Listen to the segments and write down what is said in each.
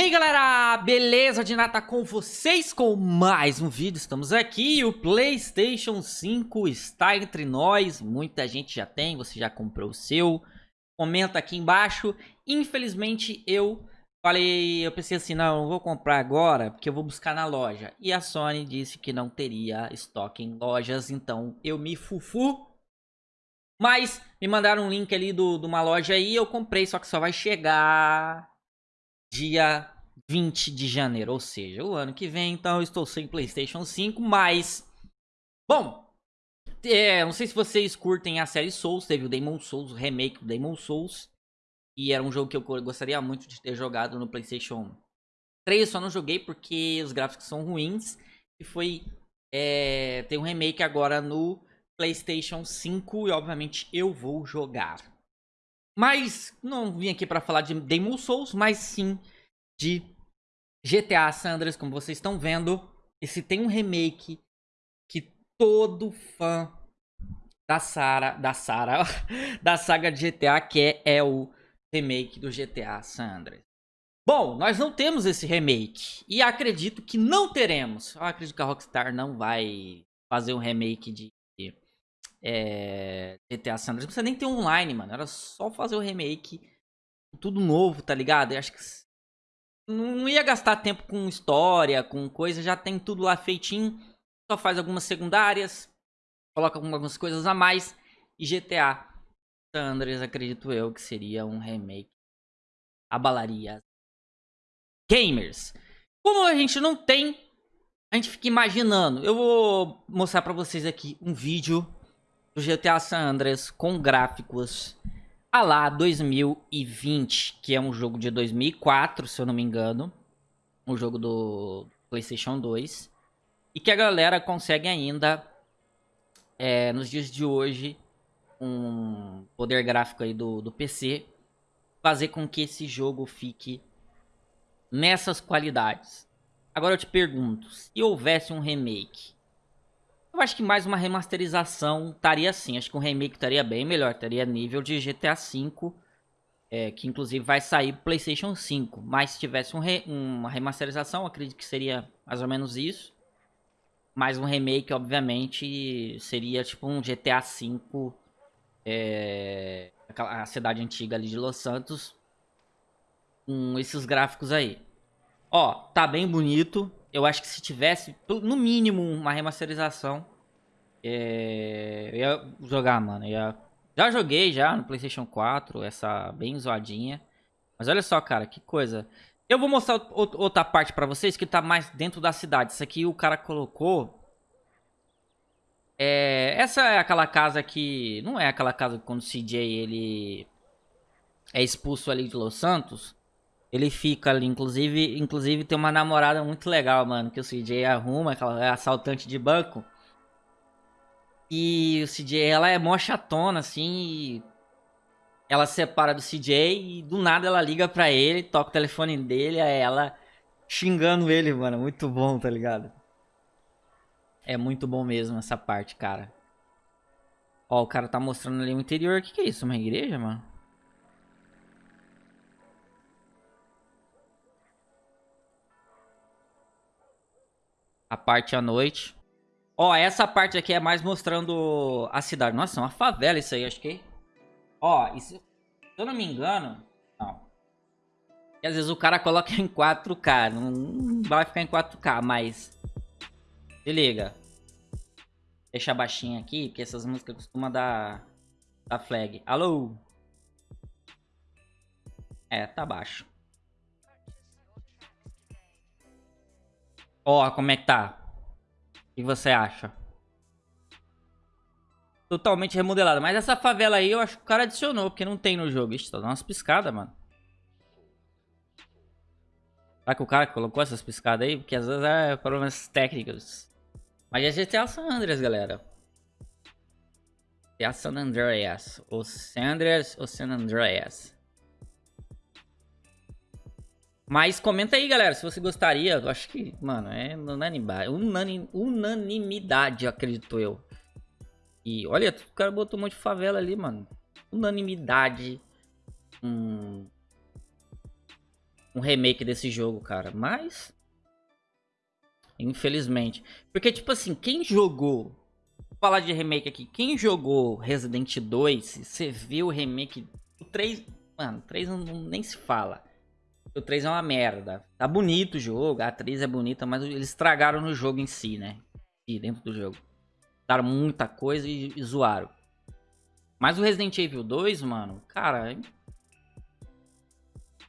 E aí galera, beleza de nata com vocês com mais um vídeo, estamos aqui, o Playstation 5 está entre nós, muita gente já tem, você já comprou o seu, comenta aqui embaixo, infelizmente eu falei, eu pensei assim, não, não vou comprar agora, porque eu vou buscar na loja, e a Sony disse que não teria estoque em lojas, então eu me fufu, mas me mandaram um link ali do, de uma loja aí, eu comprei, só que só vai chegar dia 20 de janeiro, ou seja, o ano que vem, então eu estou sem Playstation 5, mas... Bom, é, não sei se vocês curtem a série Souls, teve o Demon Souls, o remake do Demon Souls, e era um jogo que eu gostaria muito de ter jogado no Playstation 3, só não joguei porque os gráficos são ruins, e foi... É, tem um remake agora no Playstation 5 e obviamente eu vou jogar. Mas não vim aqui para falar de Demon Souls, mas sim de GTA San Andreas, como vocês estão vendo. Esse tem um remake que todo fã da Sara, da Sara, da saga de GTA quer é o remake do GTA San Andreas. Bom, nós não temos esse remake e acredito que não teremos. Eu acredito que a Rockstar não vai fazer um remake de é, GTA San Andreas. Não precisa nem ter online, mano. Era só fazer o remake. Tudo novo, tá ligado? Eu acho que não ia gastar tempo com história, com coisa. Já tem tudo lá feitinho. Só faz algumas secundárias. Coloca algumas coisas a mais. E GTA San Andreas, acredito eu, que seria um remake. Abalaria gamers. Como a gente não tem, a gente fica imaginando. Eu vou mostrar pra vocês aqui um vídeo do GTA San Andreas com gráficos a lá 2020, que é um jogo de 2004, se eu não me engano. Um jogo do PlayStation 2. E que a galera consegue ainda, é, nos dias de hoje, um poder gráfico aí do, do PC, fazer com que esse jogo fique nessas qualidades. Agora eu te pergunto, se houvesse um remake eu acho que mais uma remasterização estaria assim. Acho que um remake estaria bem melhor. Estaria nível de GTA V. É, que inclusive vai sair PlayStation 5. Mas se tivesse um re, uma remasterização, acredito que seria mais ou menos isso. Mas um remake, obviamente, seria tipo um GTA V. É, a cidade antiga ali de Los Santos. Com esses gráficos aí. Ó, tá bem bonito. Eu acho que se tivesse, no mínimo, uma remasterização, é, eu ia jogar, mano. Ia... Já joguei já no Playstation 4, essa bem zoadinha. Mas olha só, cara, que coisa. Eu vou mostrar outra parte pra vocês que tá mais dentro da cidade. Isso aqui o cara colocou... É, essa é aquela casa que... Não é aquela casa que quando o CJ ele é expulso ali de Los Santos. Ele fica ali, inclusive, inclusive tem uma namorada muito legal, mano, que o CJ arruma, aquela é assaltante de banco. E o CJ, ela é mó chatona, assim, ela se separa do CJ e do nada ela liga pra ele, toca o telefone dele, é ela xingando ele, mano, muito bom, tá ligado? É muito bom mesmo essa parte, cara. Ó, o cara tá mostrando ali o interior, o que que é isso, uma igreja, mano? A parte à noite. Ó, essa parte aqui é mais mostrando a cidade. Nossa, é uma favela isso aí, acho que... Ó, isso, se eu não me engano... Não. E às vezes o cara coloca em 4K. Não vai ficar em 4K, mas... Se liga. Deixa baixinho aqui, porque essas músicas costumam dar... Dar flag. Alô? É, tá baixo. Ó, como é que tá? O que você acha? Totalmente remodelada. Mas essa favela aí eu acho que o cara adicionou, porque não tem no jogo. Ixi, tá dando umas piscadas, mano. Será que o cara colocou essas piscadas aí? Porque às vezes é problemas técnicos. Mas é GTA San Andreas, galera. GTA San Andreas. O San Andreas ou San Andreas. Mas comenta aí, galera, se você gostaria. Eu acho que, mano, é unanimidade, unanimidade, acredito eu. E olha, o cara botou um monte de favela ali, mano. Unanimidade. Hum, um remake desse jogo, cara. Mas. Infelizmente. Porque, tipo assim, quem jogou. Vou falar de remake aqui. Quem jogou Resident 2, você viu o remake. O 3. Mano, o 3 não, nem se fala. O 3 é uma merda. Tá bonito o jogo, a atriz é bonita, mas eles estragaram no jogo em si, né? E dentro do jogo. Daram muita coisa e, e zoaram. Mas o Resident Evil 2, mano, cara,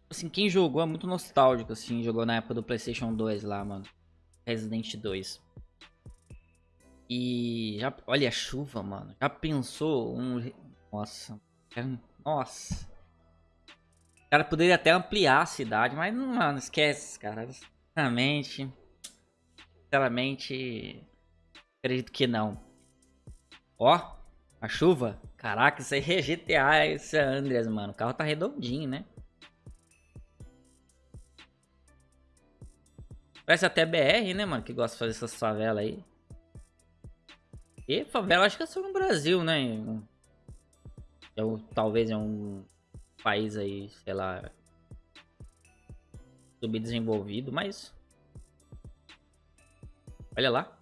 assim, quem jogou é muito nostálgico, assim, jogou na época do Playstation 2 lá, mano. Resident 2. E já, olha a chuva, mano. Já pensou um... Nossa. Nossa. Cara poderia até ampliar a cidade, mas, mano, esquece, cara. Sinceramente... Sinceramente... Acredito que não. Ó, a chuva. Caraca, isso aí é GTA, esse é Andreas, mano. O carro tá redondinho, né? Parece até BR, né, mano? Que gosta de fazer essas favelas aí. E favela acho que é só no Brasil, né? É um, talvez é um país aí, sei lá, subdesenvolvido, mas... Olha lá.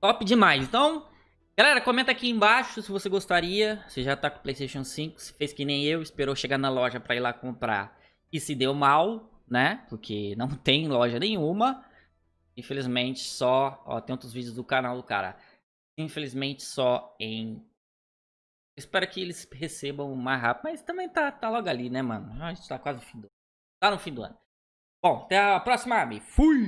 Top demais. Então, Galera, comenta aqui embaixo se você gostaria, se já tá com o Playstation 5, se fez que nem eu, esperou chegar na loja pra ir lá comprar e se deu mal, né? Porque não tem loja nenhuma. Infelizmente só, ó, tem outros vídeos do canal do cara. Infelizmente só em... Espero que eles recebam mais rápido, mas também tá, tá logo ali, né, mano? A gente tá quase no fim do... Tá no fim do ano. Bom, até a próxima, Ami. Fui!